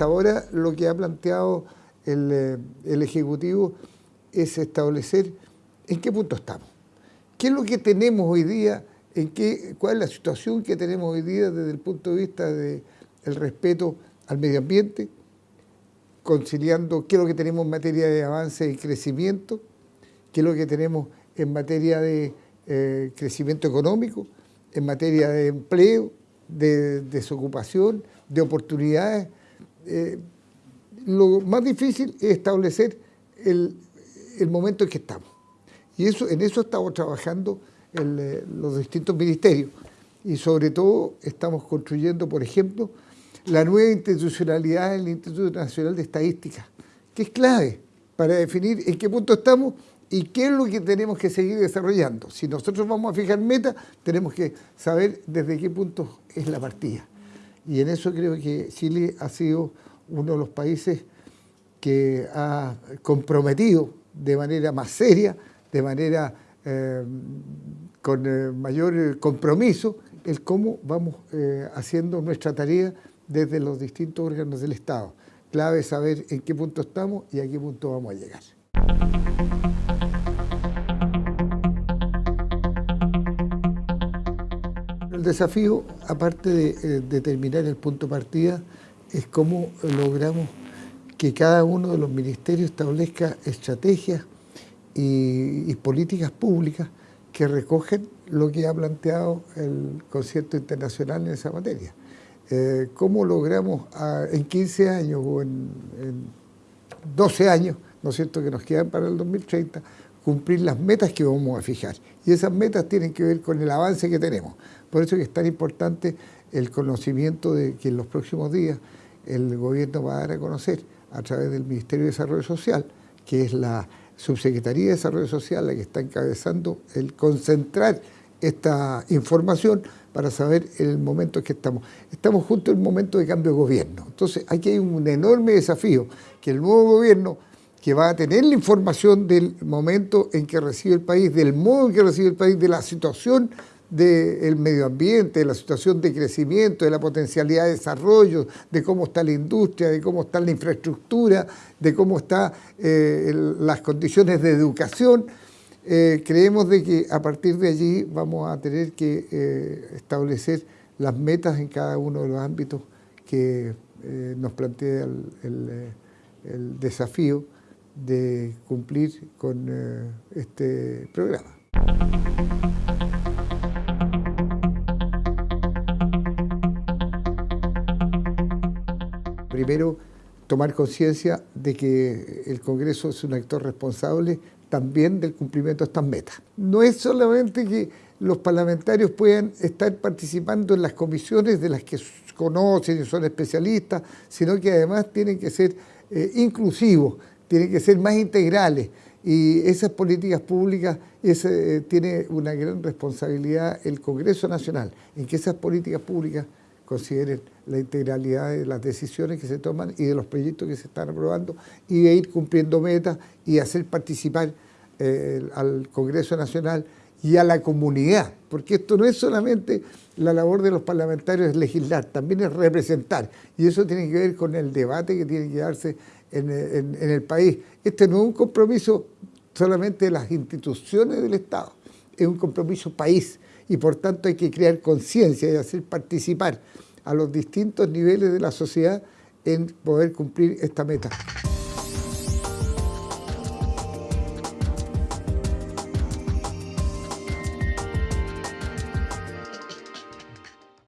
hasta ahora lo que ha planteado el, eh, el Ejecutivo es establecer en qué punto estamos. ¿Qué es lo que tenemos hoy día? ¿Cuál es la situación que tenemos hoy día desde el punto de vista del respeto al medio ambiente? conciliando qué es lo que tenemos en materia de avance y crecimiento, qué es lo que tenemos en materia de eh, crecimiento económico, en materia de empleo, de, desocupación, de oportunidades. Eh, lo más difícil es establecer el, momento en que estamos. Y eso, en eso estamos trabajando eh, los distintos ministerios. Y sobre todo estamos construyendo, por ejemplo, la nueva institucionalidad del Instituto Nacional de Estadística, que es clave para definir en qué punto estamos y qué es lo que tenemos que seguir desarrollando. Si nosotros vamos a fijar metas, tenemos que saber desde qué punto es la partida. Y en eso creo que Chile ha sido uno de los países que ha comprometido de manera más seria, de manera eh, con eh, mayor compromiso, el cómo vamos eh, haciendo nuestra tarea desde los distintos órganos del Estado. Clave saber en qué punto estamos y a qué punto vamos a llegar. El desafío, aparte de eh, determinar el punto de partida, es cómo logramos que cada uno de los ministerios establezca estrategias y, políticas públicas que recogen lo que ha planteado el concierto internacional en esa materia. Eh, cómo logramos en 15 años o en, 12 años, ¿no es cierto?, que nos quedan para el 2030, cumplir las metas que vamos a fijar. Y esas metas tienen que ver con el avance que tenemos. Por eso es que es tan importante el conocimiento de que en los próximos días el gobierno va a dar a conocer a través del Ministerio de Desarrollo Social, que es la Subsecretaría de Desarrollo Social la que está encabezando el concentrar esta información para saber el momento en que estamos. Estamos justo en el momento de cambio de gobierno. Entonces aquí hay un enorme desafío, que el nuevo gobierno que va a tener la información del momento en que recibe el país, del modo en que recibe el país, de la situación del medio ambiente, de la situación de crecimiento, de la potencialidad de desarrollo, de cómo está la industria, de cómo está la infraestructura, de cómo están eh, las condiciones de educación, eh, creemos de que a partir de allí vamos a tener que eh, establecer las metas en cada uno de los ámbitos que nos plantea el, desafío de cumplir con este programa. Primero, tomar conciencia de que el Congreso es un actor responsable también del cumplimiento de estas metas. No es solamente que los parlamentarios puedan estar participando en las comisiones de las que conocen y son especialistas, sino que además tienen que ser eh, inclusivos, tienen que ser más integrales. Y esas políticas públicas ese, tiene una gran responsabilidad el Congreso Nacional en que esas políticas públicas consideren la integralidad de las decisiones que se toman y de los proyectos que se están aprobando y de ir cumpliendo metas y hacer participar eh, al Congreso Nacional y a la comunidad, porque esto no es solamente la labor de los parlamentarios legislar, también es representar, y eso tiene que ver con el debate que tiene que darse en, en el país. Este no es un compromiso solamente de las instituciones del Estado, es un compromiso país, y por tanto hay que crear conciencia y hacer participar a los distintos niveles de la sociedad en poder cumplir esta meta.